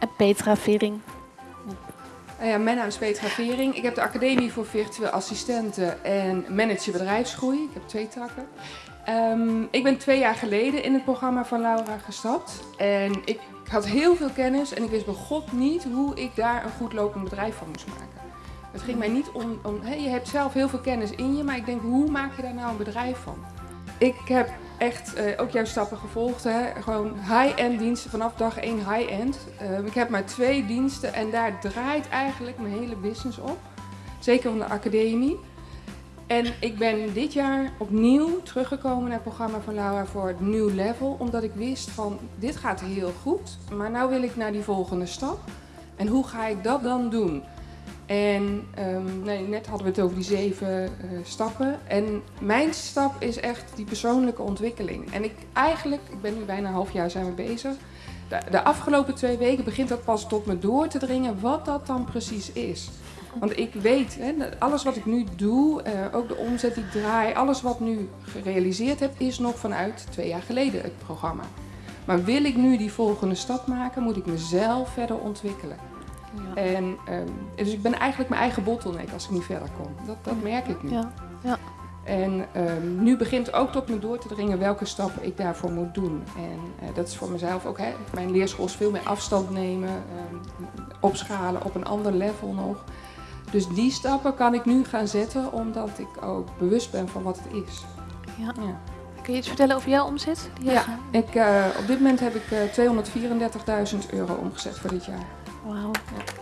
En Petra Vering. Nou ja, mijn naam is Petra Vering. Ik heb de Academie voor Virtueel Assistenten en Manager Bedrijfsgroei. Ik heb twee takken. Ehm, ik ben twee jaar geleden in het programma van Laura gestapt. En ik had heel veel kennis en ik wist bij God niet hoe ik daar een goed lopend bedrijf van moest maken. Het ging mij niet om, om je hebt zelf heel veel kennis in je, maar ik denk, hoe maak je daar nou een bedrijf van? Ik heb echt eh, ook jouw stappen gevolgd. Hè? Gewoon high-end diensten, vanaf dag 1 high-end. Uh, ik heb maar twee diensten en daar draait eigenlijk mijn hele business op. Zeker van de academie. En ik ben dit jaar opnieuw teruggekomen naar het programma van Laura voor het New Level. Omdat ik wist van, dit gaat heel goed, maar nu wil ik naar die volgende stap. En hoe ga ik dat dan doen? En um, nee, net hadden we het over die zeven uh, stappen. En mijn stap is echt die persoonlijke ontwikkeling. En ik eigenlijk, ik ben nu bijna een half jaar zijn we bezig. De, de, afgelopen twee weken begint dat pas tot me door te dringen wat dat dan precies is. Want ik weet, hè, alles wat ik nu doe, uh, ook de omzet die ik draai, alles wat nu gerealiseerd heb, is nog vanuit twee jaar geleden het programma. Maar wil ik nu die volgende stap maken, moet ik mezelf verder ontwikkelen. Ja. En, um, dus ik ben eigenlijk mijn eigen bottleneck als ik niet verder kom. Dat, dat merk ik nu. Ja. Ja. En um, nu begint ook tot me door te dringen welke stappen ik daarvoor moet doen. En uh, dat is voor mezelf ook, hè, mijn leerschool is veel meer afstand nemen, um, opschalen op een ander level nog. Dus die stappen kan ik nu gaan zetten omdat ik ook bewust ben van wat het is. Ja. ja. Kun je iets vertellen over jouw omzet? Ja, ik, uh, op dit moment heb ik uh, 234.000 euro omgezet voor dit jaar. Wauw. Ja.